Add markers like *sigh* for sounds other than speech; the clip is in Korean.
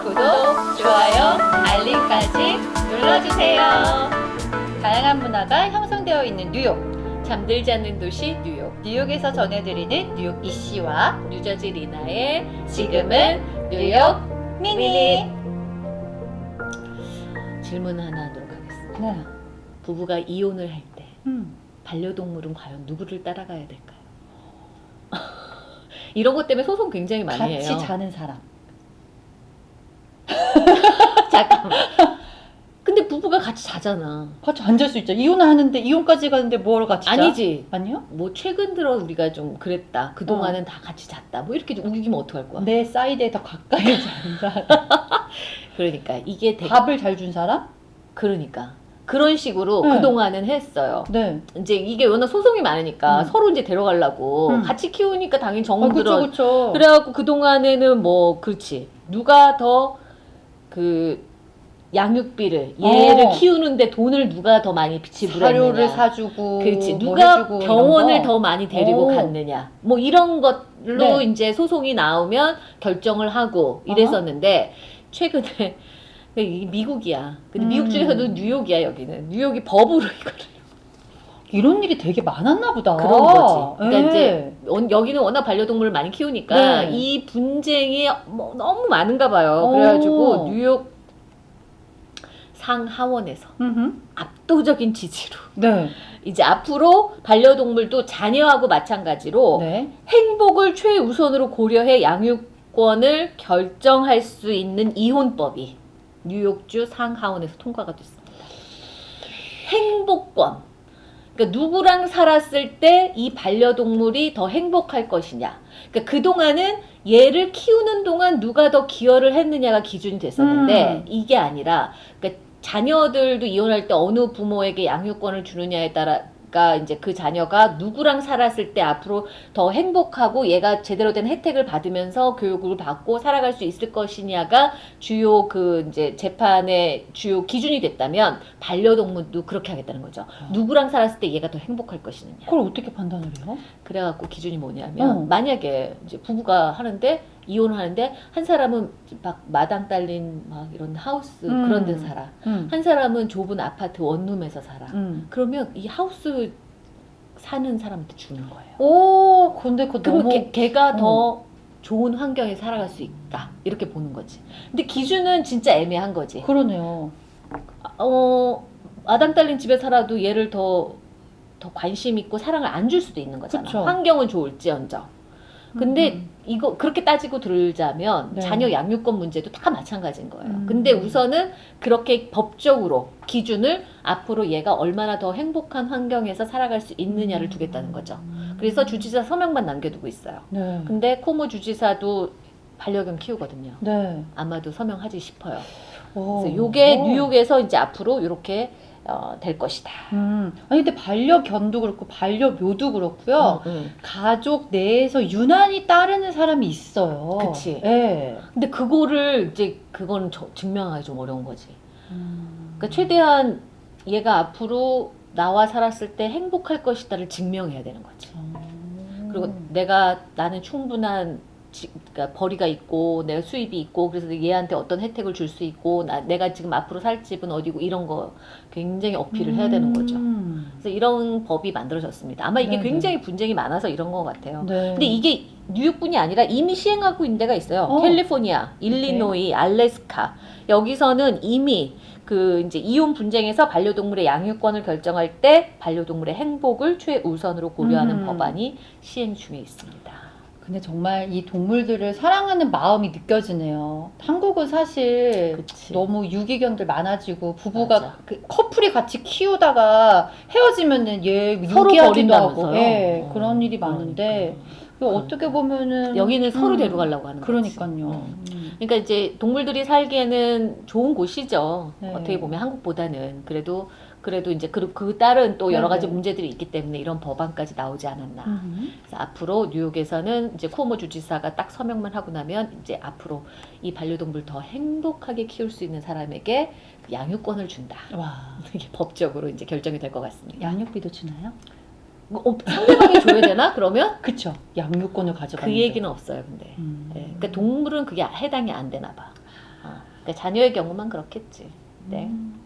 구독, 좋아요, 알림까지 눌러주세요. 다양한 문화가 형성되어 있는 뉴욕. 잠들지 않는 도시 뉴욕. 뉴욕에서 전해드리는 뉴욕 이씨와 뉴저지 리나의 지금은 뉴욕 미니. 질문 하나 하도록 하겠습니다. 네. 부부가 이혼을 할때 음. 반려동물은 과연 누구를 따라가야 될까요? *laughs* 이런 것 때문에 소송 굉장히 많이 같이 해요. 자는 사람. *laughs* 잠깐만. 근데 부부가 같이 자잖아. 같이 앉을 수 있죠. 이혼을 하는데 이혼까지 가는데 뭐하러 같이 자? 아니지. 아니요? 뭐 최근 들어 우리가 좀 그랬다. 그 동안은 다 같이 잤다. 뭐 이렇게 좀 우기면 어떡할 거야? 내 사이드에 더 가까이 *laughs* 자는 사람. 그러니까 이게 되게 밥을 잘 준 사람? 그러니까 그런 식으로 네. 그 동안은 했어요. 네. 이제 이게 워낙 소송이 많으니까 음. 서로 이제 데려가려고 음. 같이 키우니까 당연히 아, 정들어. 그쵸, 그쵸. 그래갖고 그 동안에는 뭐 그렇지 누가 더 그 양육비를 얘를 어. 키우는데 돈을 누가 더 많이 지불했느냐. 사료를 사주고. 그렇지 뭐 누가 병원을 거. 더 많이 데리고 오. 갔느냐 뭐 이런 것로 네. 이제 소송이 나오면 결정을 하고 이랬었는데 최근에 이게 미국이야 근데 미국 음. 중에서도 뉴욕이야 여기는 뉴욕이 법으로 *laughs* 이거를 이런 일이 되게 많았나 보다. 그런 거지 그러니까 예. 이제 원- 여기는 워낙 반려동물을 많이 키우니까 네. 이 분쟁이 뭐 너무 많은가 봐요 오. 그래가지고 뉴욕 상하원에서 음흠. 압도적인 지지로 네. 이제 앞으로 반려동물도 자녀하고 마찬가지로 네. 행복을 최우선으로 고려해 양육권을 결정할 수 있는 이혼법이 뉴욕주 상하원에서 통과가 됐습니다. 행복권. 그러니까 누구랑 살았을 때 이 반려동물이 더 행복할 것이냐. 그러니까 그동안은 얘를 키우는 동안 누가 더 기여를 했느냐가 기준이 됐었는데 음. 이게 아니라 그러니까 자녀들도 이혼할 때 어느 부모에게 양육권을 주느냐에 따라 가 이제 그 자녀가 누구랑 살았을 때 앞으로 더 행복하고 얘가 제대로 된 혜택을 받으면서 교육을 받고 살아갈 수 있을 것이냐가 주요 그 이제 재판의 주요 기준이 됐다면 반려동물도 그렇게 하겠다는 거죠. 누구랑 살았을 때 얘가 더 행복할 것이느냐. 그걸 어떻게 판단을 해요? 그래갖고 기준이 뭐냐면 어. 만약에 이제 부부가 하는데 이혼을 하는데 한 사람은 막 마당 딸린 막 이런 하우스 음. 그런 데 살아. 음. 한 사람은 좁은 아파트 원룸에서 살아. 음. 그러면 이 하우스 사는 사람한테 주는 거예요. 오, 근데 그러면 너무 걔, 걔가 더 좋은 환경에 살아갈 수 있다. 이렇게 보는 거지. 근데 기준은 진짜 애매한 거지. 그러네요. 어, 마당 딸린 집에 살아도 얘를 더, 더 관심 있고 사랑을 안 줄 수도 있는 거잖아. 그쵸. 환경은 좋을지언정. 근데 음. 이거 그렇게 따지고 들자면 네. 자녀 양육권 문제도 다 마찬가지인 거예요. 음. 근데 우선은 그렇게 법적으로 기준을 앞으로 얘가 얼마나 더 행복한 환경에서 살아갈 수 있느냐를 음. 두겠다는 거죠. 그래서 주지사 서명만 남겨두고 있어요. 네. 근데 코모 주지사도 반려견 키우거든요. 네. 아마도 서명하지 싶어요. 오. 그래서 요게 오. 뉴욕에서 이제 앞으로 이렇게 어, 될 것이다. 음. 아니 근데 반려견도 그렇고 반려묘도 그렇고요. 음, 음. 가족 내에서 유난히 따르는 사람이 있어요. 그치. 예. 근데 그거를 이제 그건 저- 증명하기 좀 어려운 거지. 음. 그러니까 최대한 얘가 앞으로 나와 살았을 때 행복할 것이다를 증명해야 되는 거지. 음. 그리고 내가 나는 충분한 지, 그러니까 벌이가 있고 내가 수입이 있고 그래서 얘한테 어떤 혜택을 줄 수 있고 나, 내가 지금 앞으로 살 집은 어디고 이런 거 굉장히 어필을 해야 되는 거죠. 음. 그래서 이런 법이 만들어졌습니다. 아마 이게 네네. 굉장히 분쟁이 많아서 이런 것 같아요. 네. 근데 이게 뉴욕뿐이 아니라 이미 시행하고 있는 데가 있어요. 어. 캘리포니아, 일리노이, 알래스카. 여기서는 이미 그 이제 이혼 분쟁에서 반려동물의 양육권을 결정할 때 반려동물의 행복을 최우선으로 고려하는 음. 법안이 시행 중에 있습니다. 근데 정말 이 동물들을 사랑하는 마음이 느껴지네요. 한국은 사실 그치. 너무 유기견들 많아지고 부부가. 그 커플이 같이 키우다가 헤어지면은 얘 서로 유기하기도? 하고 예, 어, 그런 일이 많은데 그 어떻게 보면은 여기는 서로 음, 데려가려고 하는 거지. 그러니까요. 어. 음. 그러니까 이제 동물들이 살기에는 좋은 곳이죠. 네. 어떻게 보면 한국보다는 그래도 그래도 이제 그, 그 딸은 또 여러 가지 네네. 문제들이 있기 때문에 이런 법안까지 나오지 않았나. 음. 그래서 앞으로 뉴욕에서는 이제 쿠오모 주지사가 딱 서명만 하고 나면 이제 앞으로 이 반려동물 더 행복하게 키울 수 있는 사람에게 그 양육권을 준다. 와 이게 법적으로 이제 결정이 될 것 같습니다. 양육비도 주나요? 어, 상대방이 줘야 되나? 그러면 *laughs* 그쵸. 양육권을 그 가져가는 얘기는 없어요. 근데 음. 네. 그러니까 동물은 그게 해당이 안 되나 봐. 어. 그러니까 자녀의 경우만 그렇겠지. 네. 음.